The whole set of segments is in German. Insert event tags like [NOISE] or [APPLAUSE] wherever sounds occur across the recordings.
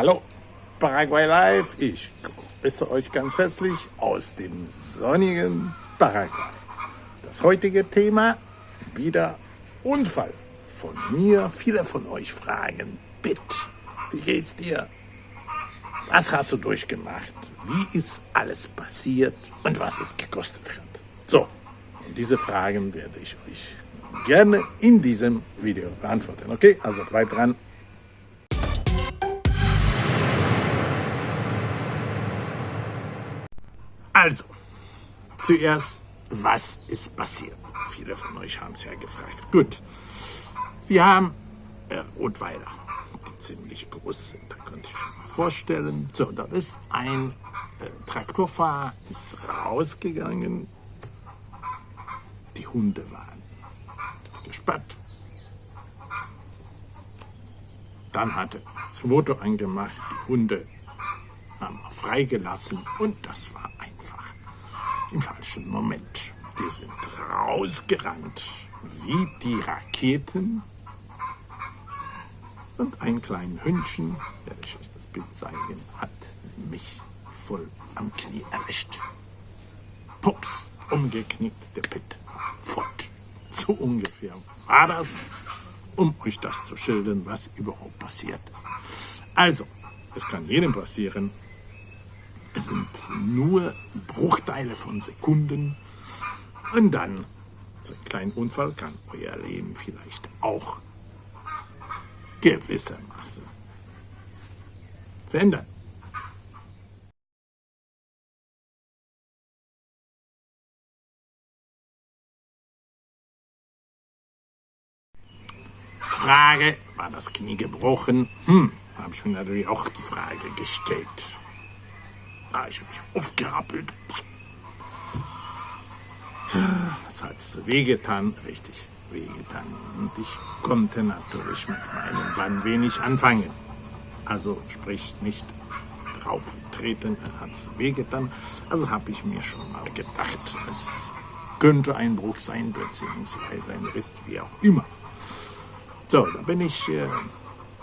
Hallo, Paraguay Live. Ich grüße euch ganz herzlich aus dem sonnigen Paraguay. Das heutige Thema wieder Unfall. Von mir, viele von euch fragen, bitte, wie geht's dir? Was hast du durchgemacht? Wie ist alles passiert und was es gekostet hat? So, diese Fragen werde ich euch gerne in diesem Video beantworten. Okay, also bleibt dran. Also, zuerst, was ist passiert? Viele von euch haben es ja gefragt. Gut, wir haben äh, Rotweiler, die ziemlich groß sind, da könnte ich schon mal vorstellen. So, da ist ein äh, Traktorfahrer, ist rausgegangen. Die Hunde waren gespannt. Dann hatte das Motor angemacht, die Hunde haben freigelassen und das war im falschen Moment. Die sind rausgerannt wie die Raketen und ein kleines Hündchen, werde ich euch das Bild zeigen, hat mich voll am Knie erwischt. Pups, umgeknickt, der Pit fort. So ungefähr war das, um euch das zu schildern, was überhaupt passiert ist. Also, es kann jedem passieren, es sind nur Bruchteile von Sekunden. Und dann, so ein kleiner Unfall kann euer Leben vielleicht auch gewissermaßen verändern. Frage, war das Knie gebrochen? Hm, habe ich mir natürlich auch die Frage gestellt. Habe ich mich aufgerappelt. Es hat wehgetan, richtig wehgetan. Und ich konnte natürlich mit meinem Bein wenig anfangen. Also sprich nicht drauf treten, hat es wehgetan. Also habe ich mir schon mal gedacht, es könnte ein Bruch sein, beziehungsweise ein Riss, wie auch immer. So, da bin ich äh,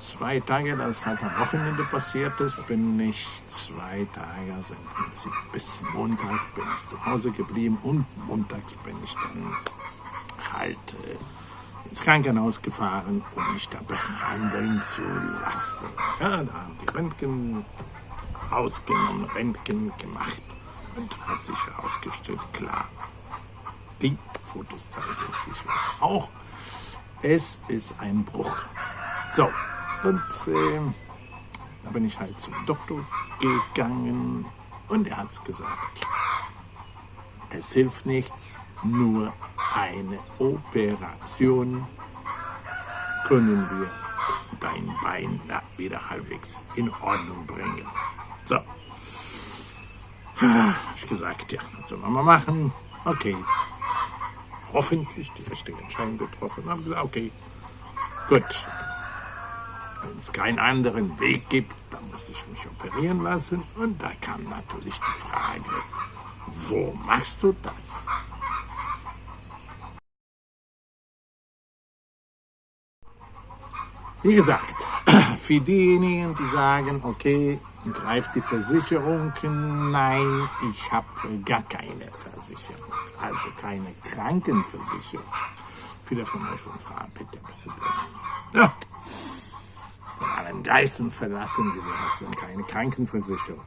zwei Tage, das halt am Wochenende passiert ist, bin ich zwei Tage, also im Prinzip bis Montag bin ich zu Hause geblieben und montags bin ich dann halt äh, ins Krankenhaus gefahren, um mich da behandeln zu lassen. Ja, da haben die Röntgen ausgenommen, Röntgen gemacht und hat sich herausgestellt, klar, die Fotos zeige ich auch, es ist ein Bruch. So, und äh, da bin ich halt zum Doktor gegangen und er hat gesagt, es hilft nichts, nur eine Operation können wir dein Bein wieder halbwegs in Ordnung bringen. So, habe ich gesagt, ja, was soll man mal machen? Okay, hoffentlich die richtige Entscheidung getroffen. Haben gesagt, okay, gut, wenn es keinen anderen Weg gibt, dann muss ich mich operieren lassen. Und da kam natürlich die Frage, wo machst du das? Wie gesagt, [CLEARS THROAT] für diejenigen, die sagen, okay, greift die Versicherung, nein, ich habe gar keine Versicherung, also keine Krankenversicherung. Viele von euch fragen, bitte, bitte. Ja, von allen Geistern verlassen, hast du denn keine Krankenversicherung?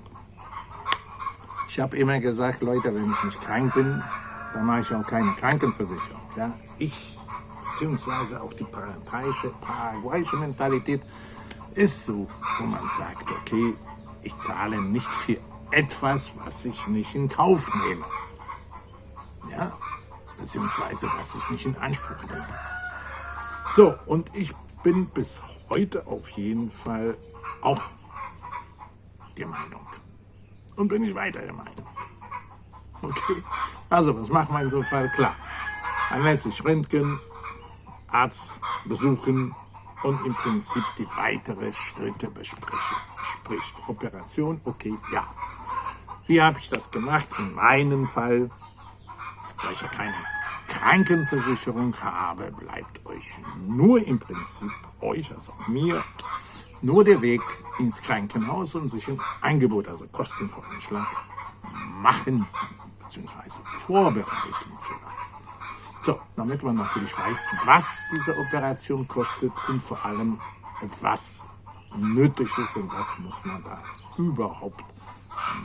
Ich habe immer gesagt, Leute, wenn ich nicht krank bin, dann mache ich auch keine Krankenversicherung. Ja? Ich, beziehungsweise auch die paraguayische, paraguayische Mentalität ist so, wo man sagt, okay, ich zahle nicht für etwas, was ich nicht in Kauf nehme. Ja, beziehungsweise was ich nicht in Anspruch nehme. So, und ich bin bis heute auf jeden Fall auch der Meinung. Und bin ich weiter der Meinung. Okay, also was macht man in so einem Fall? Klar, sich röntgen, Arzt besuchen und im Prinzip die weiteren Schritte besprechen. Sprich, Operation, okay, ja. Wie habe ich das gemacht? In meinem Fall, weil ich ja keine Krankenversicherung habe, bleibt euch nur im Prinzip euch, also mir, nur der Weg ins Krankenhaus und sich ein Angebot, also Kostenvoranschlag, machen bzw. vorbereiten zu lassen. So, damit man natürlich weiß, was diese Operation kostet und vor allem, was nötig ist und was muss man da überhaupt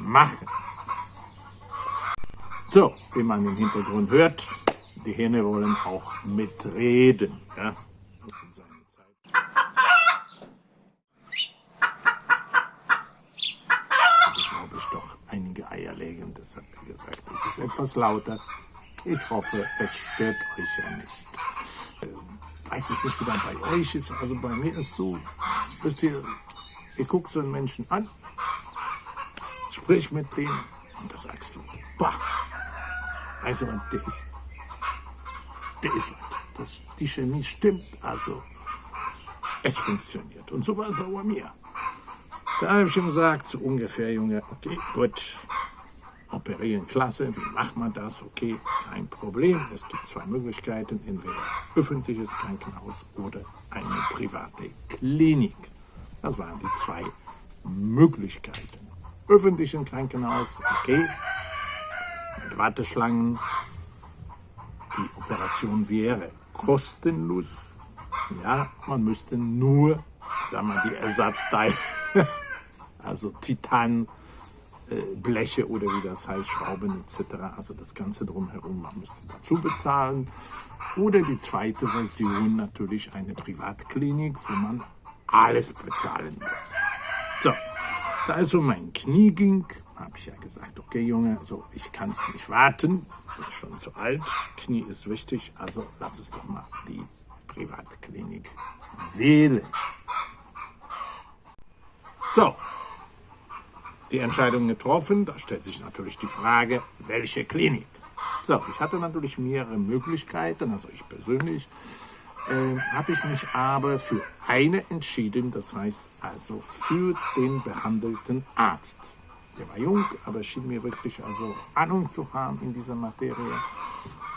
machen. So, wie man im Hintergrund hört, die Hähne wollen auch mitreden. Ja? Das ist seine Zeit. Ich glaube, ich doch einige Eier legen, deshalb, wie gesagt, es ist etwas lauter. Ich hoffe, es stört euch ja nicht. Ich weiß es nicht, wie das bei euch ist, also bei mir ist so, wisst ihr, ihr guckt so einen Menschen an, sprich mit dem und da sagst du, bah, also der ist, ist das, die Chemie stimmt, also es funktioniert. Und so war es auch bei mir. Da habe ich ihm gesagt, so ungefähr, Junge, okay, gut, operieren, klasse, wie macht man das? Okay, kein Problem. Es gibt zwei Möglichkeiten, entweder öffentliches Krankenhaus oder eine private Klinik. Das waren die zwei Möglichkeiten. Öffentlichen Krankenhaus, okay, mit Warteschlangen. Die Operation wäre kostenlos. Ja, man müsste nur, sagen wir, die Ersatzteile, [LAUGHS] also Titan, äh, Bleche oder wie das heißt, Schrauben etc., also das Ganze drumherum, man müsste dazu bezahlen. Oder die zweite Version, natürlich eine Privatklinik, wo man alles bezahlen muss. So, da es um mein Knie ging, habe ich ja gesagt, okay Junge, so ich kann es nicht warten, bin schon zu alt, Knie ist wichtig, also lass es doch mal die Privatklinik wählen. So, die Entscheidung getroffen, da stellt sich natürlich die Frage, welche Klinik? So, ich hatte natürlich mehrere Möglichkeiten, also ich persönlich, äh, habe ich mich aber für eine entschieden, das heißt also für den behandelten Arzt. Der war jung, aber schien mir wirklich also Ahnung zu haben in dieser Materie.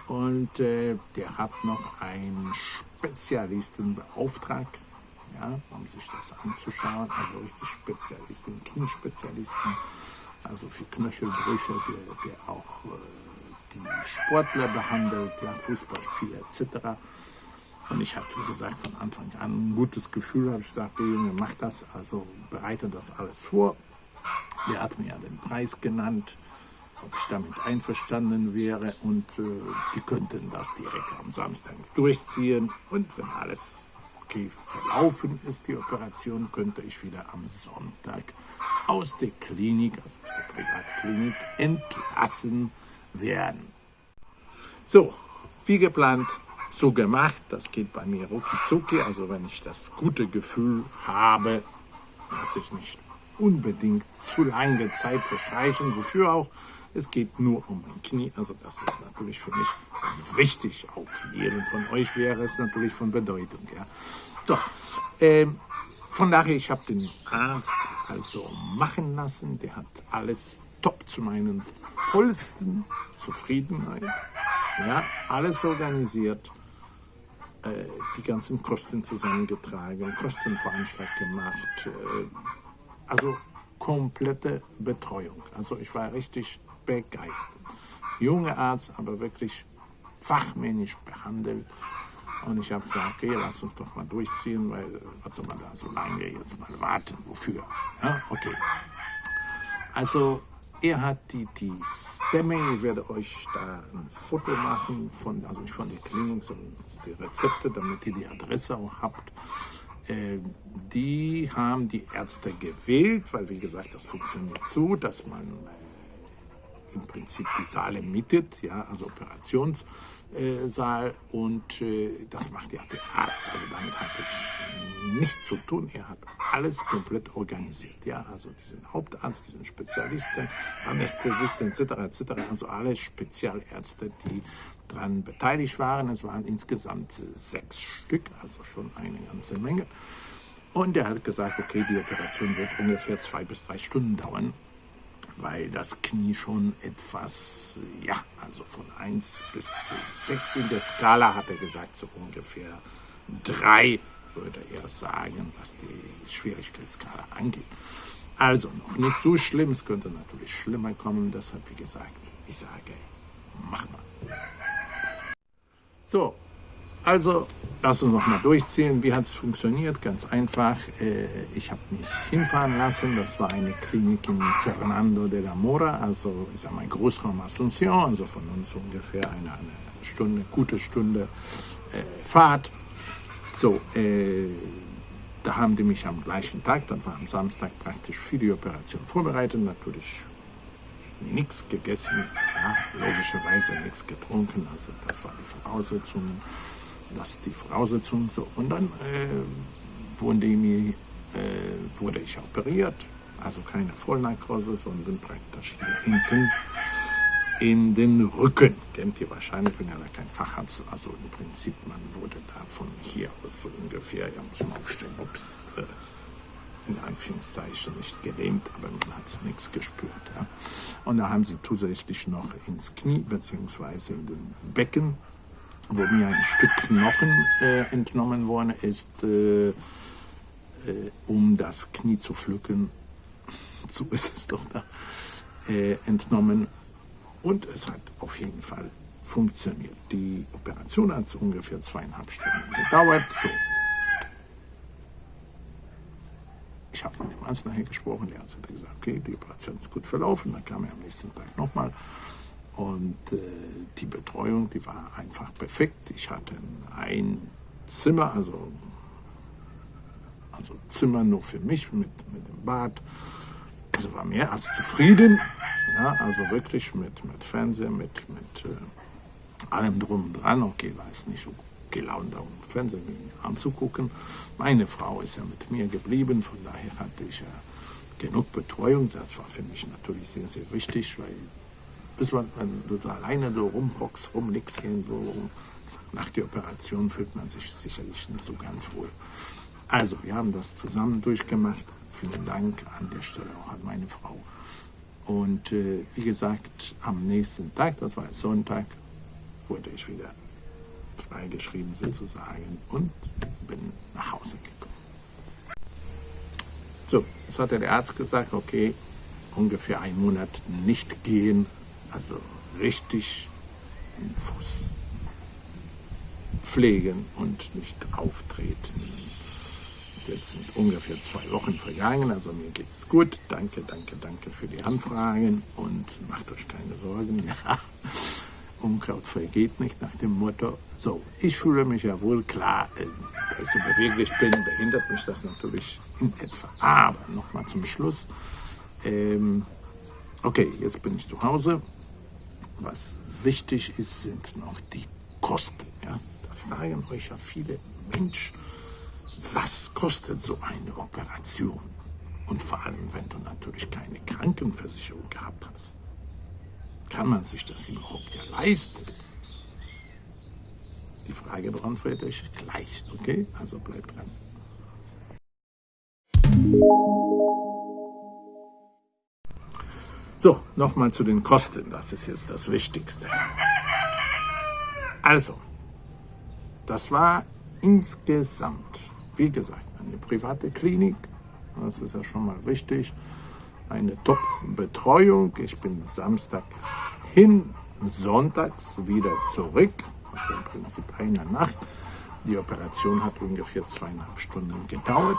Und äh, der hat noch einen Spezialisten beauftragt, ja, um sich das anzuschauen. Also richtig Spezialisten, Kniespezialisten, also für Knöchelbrüche, der, der auch äh, die Sportler behandelt, ja, Fußballspieler etc. Und ich habe, wie gesagt, von Anfang an ein gutes Gefühl, habe ich gesagt, der Junge, mach das, also bereite das alles vor. Der hat mir ja den Preis genannt, ob ich damit einverstanden wäre und äh, die könnten das direkt am Samstag durchziehen. Und wenn alles okay verlaufen ist, die Operation, könnte ich wieder am Sonntag aus der Klinik, also aus der Privatklinik, entlassen werden. So, wie geplant, so gemacht. Das geht bei mir rucki Also wenn ich das gute Gefühl habe, dass ich nicht unbedingt zu lange Zeit verstreichen. Wofür auch? Es geht nur um mein Knie. Also das ist natürlich für mich wichtig. Auch für jeden von euch wäre es natürlich von Bedeutung. Ja. So, ähm, von daher, ich habe den Arzt also machen lassen. Der hat alles top zu meinen vollsten Zufriedenheit. Ja, alles organisiert, äh, die ganzen Kosten zusammengetragen, Kostenveranschlag gemacht, äh, also komplette Betreuung. Also ich war richtig begeistert. Junger Arzt, aber wirklich fachmännisch behandelt. Und ich habe gesagt, okay, lass uns doch mal durchziehen, weil was soll man da so lange jetzt mal warten? Wofür? Ja, okay. Also er hat die, die Semming, ich werde euch da ein Foto machen, von, also nicht von der Klinik, sondern die Rezepte, damit ihr die Adresse auch habt. Äh, die haben die Ärzte gewählt, weil wie gesagt, das funktioniert so, dass man äh, im Prinzip die Saale mietet, ja, also Operations äh, und das macht ja der Arzt. Also damit habe ich nichts zu tun. Er hat alles komplett organisiert. Ja, also diesen Hauptarzt, diesen Spezialisten, Anästhesisten etc. etc. Also alle Spezialärzte, die daran beteiligt waren. Es waren insgesamt sechs Stück, also schon eine ganze Menge. Und er hat gesagt, okay, die Operation wird ungefähr zwei bis drei Stunden dauern weil das Knie schon etwas, ja, also von 1 bis zu 6 in der Skala hat er gesagt, so ungefähr 3 würde er sagen, was die Schwierigkeitsskala angeht. Also noch nicht so schlimm, es könnte natürlich schlimmer kommen, deshalb wie gesagt, ich sage, mach mal. So, also lass uns noch mal durchziehen. Wie hat es funktioniert? Ganz einfach. Äh, ich habe mich hinfahren lassen. Das war eine Klinik in Fernando de la Mora, also ist ja mein Großraum Asunción, also von uns ungefähr eine, eine Stunde, gute Stunde äh, Fahrt. So, äh, da haben die mich am gleichen Tag, dann war am Samstag praktisch für die Operation vorbereitet, natürlich nichts gegessen, ja, logischerweise nichts getrunken, also das war die Voraussetzung, das die Voraussetzung so. Und dann äh, wurde, mir, äh, wurde ich operiert, also keine Vollnarkose, sondern praktisch hier hinten in den Rücken. Kennt ihr wahrscheinlich, ich bin ja kein Facharzt, also im Prinzip, man wurde da von hier aus so ungefähr, ja muss man aufstehen, ups, äh, in Anführungszeichen nicht gelähmt, aber man hat es nichts gespürt. Ja. Und da haben sie zusätzlich noch ins Knie bzw. in den Becken, wo mir ein Stück Knochen äh, entnommen worden ist, äh, äh, um das Knie zu pflücken. [LAUGHS] So ist es doch da äh, entnommen und es hat auf jeden Fall funktioniert. Die Operation hat so ungefähr zweieinhalb Stunden gedauert. So. Ich habe mit dem Arzt nachher gesprochen, der Arzt hat gesagt, okay, die Operation ist gut verlaufen. Dann kam er am nächsten Tag nochmal. Und äh, die Betreuung, die war einfach perfekt. Ich hatte ein Zimmer, also, also Zimmer nur für mich mit, mit dem Bad. Also war mehr als zufrieden. Ja, also wirklich mit, mit Fernseher, mit, mit äh, allem drum und dran. Okay, war ich nicht so gelaunt, um Fernsehen anzugucken. Meine Frau ist ja mit mir geblieben, von daher hatte ich ja genug Betreuung. Das war für mich natürlich sehr, sehr wichtig, weil bis man, wenn du alleine so rumhockst, rumliegst irgendwo, nach der Operation fühlt man sich sicherlich nicht so ganz wohl. Also, wir haben das zusammen durchgemacht. Vielen Dank an der Stelle auch an meine Frau. Und äh, wie gesagt, am nächsten Tag, das war Sonntag, wurde ich wieder freigeschrieben sozusagen und bin nach Hause gekommen. So, jetzt hat der Arzt gesagt, okay, ungefähr einen Monat nicht gehen, also richtig den Fuß pflegen und nicht auftreten. Jetzt sind ungefähr zwei Wochen vergangen, also mir geht es gut. Danke, danke, danke für die Anfragen und macht euch keine Sorgen. [LAUGHS] Ja, Unkraut vergeht nicht nach dem Motto. So, ich fühle mich ja wohl klar, äh, weil ich beweglich bin, behindert mich das natürlich in etwa. Aber nochmal zum Schluss. Ähm, okay, jetzt bin ich zu Hause. Was wichtig ist, sind noch die Kosten. Ja? Da fragen euch ja viele Menschen, was kostet so eine Operation? Und vor allem, wenn du natürlich keine Krankenversicherung gehabt hast. Kann man sich das überhaupt ja leisten? Die Frage beantworte ich gleich, okay? Also bleibt dran. So, nochmal zu den Kosten. Das ist jetzt das Wichtigste. Also, das war insgesamt wie gesagt, eine private Klinik, das ist ja schon mal wichtig, eine Top-Betreuung. Ich bin Samstag hin, sonntags wieder zurück, also im Prinzip eine Nacht. Die Operation hat ungefähr zweieinhalb Stunden gedauert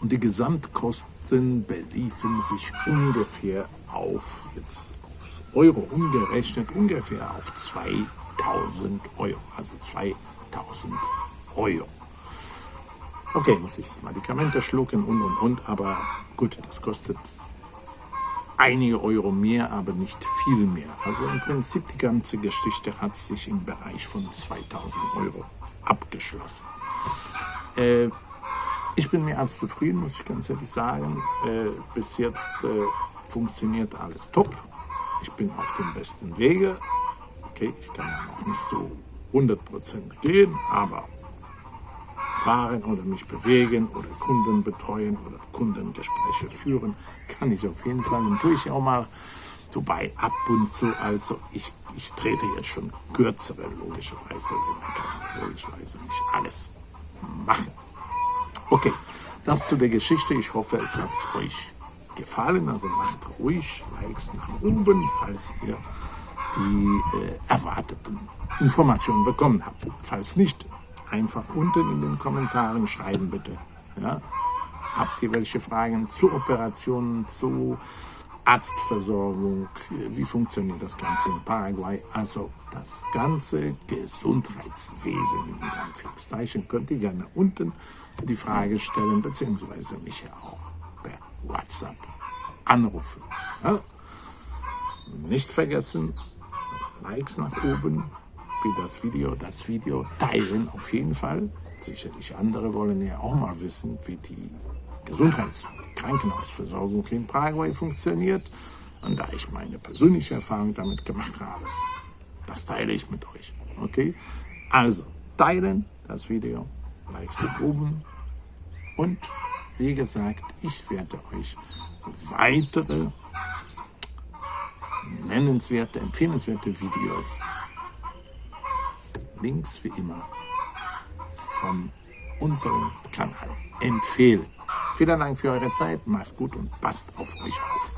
und die Gesamtkosten beliefen sich ungefähr auf, jetzt aufs Euro umgerechnet, ungefähr auf 2000 Euro, also 2000 Euro. Okay, muss ich jetzt Medikamente schlucken und und und, aber gut, das kostet einige Euro mehr, aber nicht viel mehr. Also im Prinzip die ganze Geschichte hat sich im Bereich von 2000 Euro abgeschlossen. Äh, ich bin mehr als zufrieden, muss ich ganz ehrlich sagen. Äh, bis jetzt äh, funktioniert alles top. Ich bin auf dem besten Wege. Okay, ich kann noch nicht so 100% gehen, aber fahren oder mich bewegen oder Kunden betreuen oder Kundengespräche führen, kann ich auf jeden Fall und tue ich auch mal Wobei ab und zu, also ich, ich trete jetzt schon kürzere, logischerweise, logischerweise nicht alles. machen. Okay, das zu der Geschichte. Ich hoffe, es hat euch gefallen. Also macht ruhig Likes nach oben, falls ihr die äh, erwarteten Informationen bekommen habt. Falls nicht, einfach unten in den Kommentaren schreiben bitte. Ja? Habt ihr welche Fragen zu Operationen, zu Arztversorgung, wie funktioniert das Ganze in Paraguay? Also das ganze Gesundheitswesen in Anführungszeichen könnt ihr gerne unten die Frage stellen, beziehungsweise mich ja auch per WhatsApp anrufen. Ja? Nicht vergessen, Likes nach oben für das Video, das Video teilen auf jeden Fall. Sicherlich andere wollen ja auch mal wissen, wie die Gesundheits- Krankenhausversorgung in Paraguay funktioniert. Und da ich meine persönliche Erfahrung damit gemacht habe, das teile ich mit euch. Okay? Also, teilen das Video, Likes oben und wie gesagt, ich werde euch weitere nennenswerte, empfehlenswerte Videos, Links wie immer, von unserem Kanal empfehlen. Vielen Dank für eure Zeit, macht's gut und passt auf euch auf.